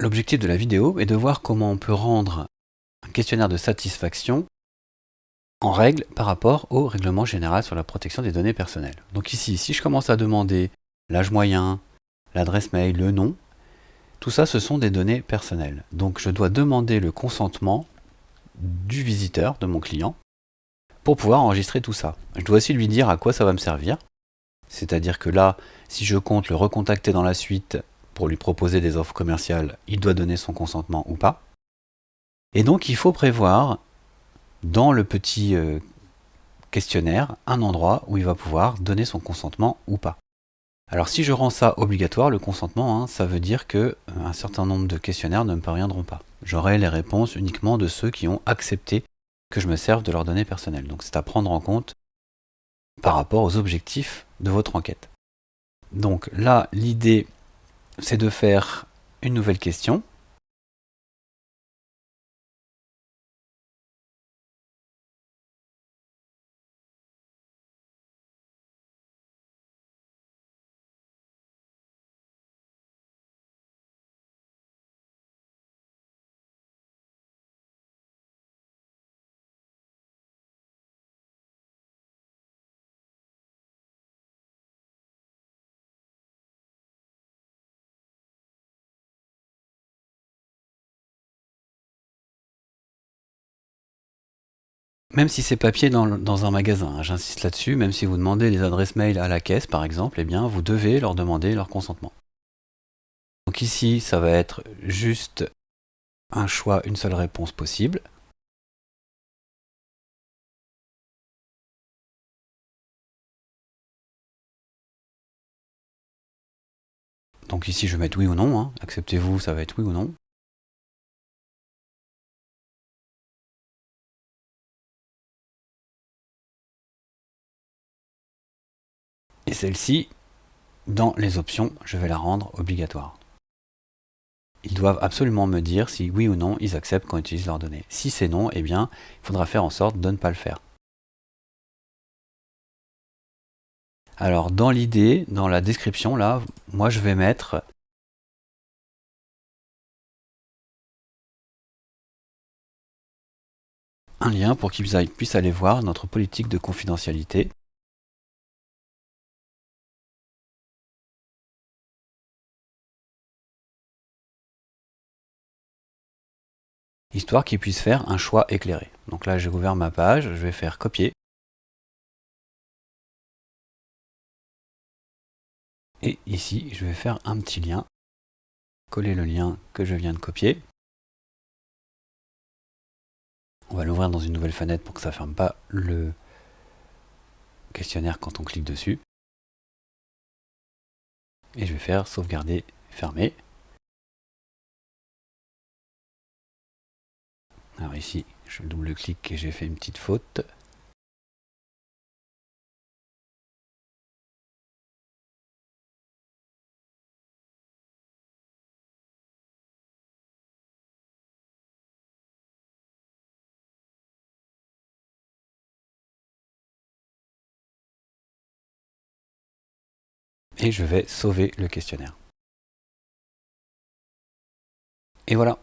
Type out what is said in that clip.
L'objectif de la vidéo est de voir comment on peut rendre un questionnaire de satisfaction en règle par rapport au règlement général sur la protection des données personnelles. Donc ici, si je commence à demander l'âge moyen, l'adresse mail, le nom, tout ça, ce sont des données personnelles. Donc je dois demander le consentement du visiteur, de mon client, pour pouvoir enregistrer tout ça. Je dois aussi lui dire à quoi ça va me servir. C'est-à-dire que là, si je compte le recontacter dans la suite pour lui proposer des offres commerciales, il doit donner son consentement ou pas. Et donc il faut prévoir dans le petit euh, questionnaire un endroit où il va pouvoir donner son consentement ou pas. Alors si je rends ça obligatoire, le consentement, hein, ça veut dire que euh, un certain nombre de questionnaires ne me parviendront pas. J'aurai les réponses uniquement de ceux qui ont accepté que je me serve de leurs données personnelles. Donc c'est à prendre en compte par rapport aux objectifs de votre enquête. Donc là, l'idée, c'est de faire une nouvelle question Même si c'est papier dans, un magasin, hein, j'insiste là-dessus, même si vous demandez les adresses mail à la caisse par exemple, eh bien vous devez leur demander leur consentement. Donc ici, ça va être juste un choix, une seule réponse possible. Donc ici, je vais mettre oui ou non. Hein. Acceptez-vous, ça va être oui ou non. Et celle-ci, dans les options, je vais la rendre obligatoire. Ils doivent absolument me dire si oui ou non ils acceptent qu'on utilise leurs données. Si c'est non, eh bien, il faudra faire en sorte de ne pas le faire. Alors, dans l'idée, dans la description, là, moi je vais mettre un lien pour qu'ils puissent aller voir notre politique de confidentialité. Histoire qu'ils puissent faire un choix éclairé. Donc là, j'ai ouvert ma page, je vais faire copier. Et ici, je vais faire un petit lien, coller le lien que je viens de copier. On va l'ouvrir dans une nouvelle fenêtre pour que ça ne ferme pas le questionnaire quand on clique dessus. Et je vais faire sauvegarder, fermer. Ici, je double-clique et j'ai fait une petite faute. Et je vais sauver le questionnaire. Et voilà